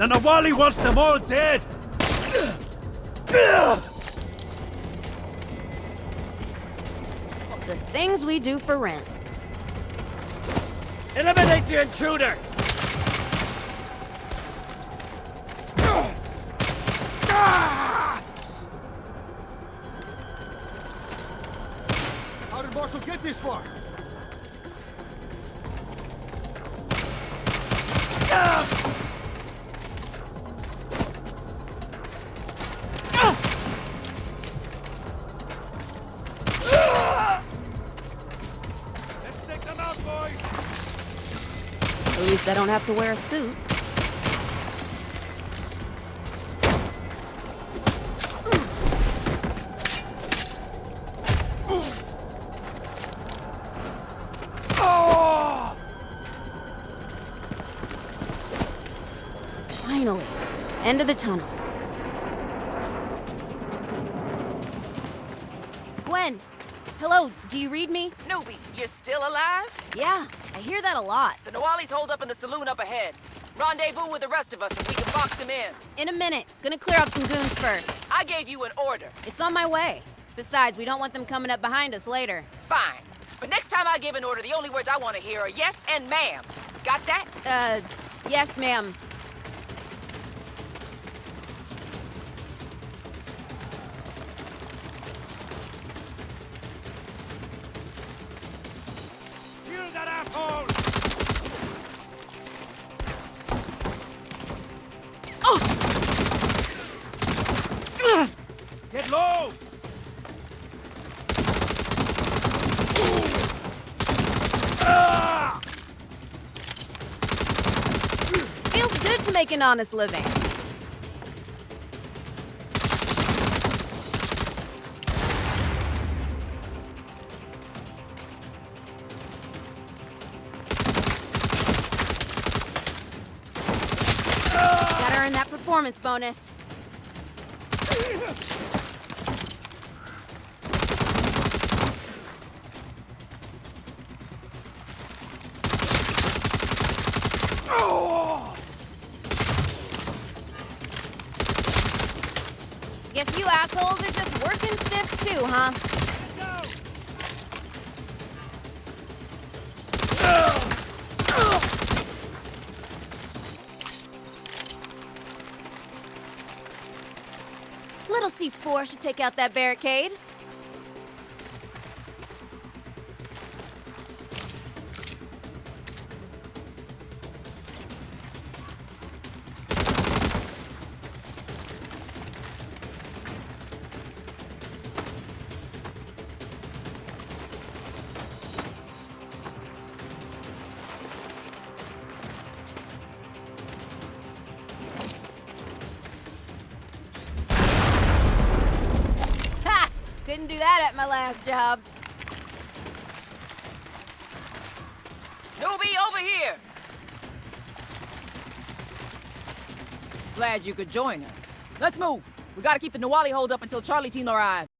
The Nawali wants them all dead! The things we do for rent. Eliminate the intruder! How did Marshall get this far? Let's At least I don't have to wear a suit. Finally, end of the tunnel. Gwen, hello, do you read me? Newbie, you're still alive? Yeah, I hear that a lot. The Nawali's holed up in the saloon up ahead. Rendezvous with the rest of us so we can box him in. In a minute. Gonna clear up some goons first. I gave you an order. It's on my way. Besides, we don't want them coming up behind us later. Fine. But next time I give an order, the only words I want to hear are yes and ma'am. Got that? Uh, yes, ma'am. Get low! Feels good to make an honest living. Earn that performance bonus. Guess you assholes are just working stiffs too, huh? Little C4 should take out that barricade. Couldn't do that at my last job. Newbie, over here! Glad you could join us. Let's move. We gotta keep the Nawali holed up until Charlie team arrives.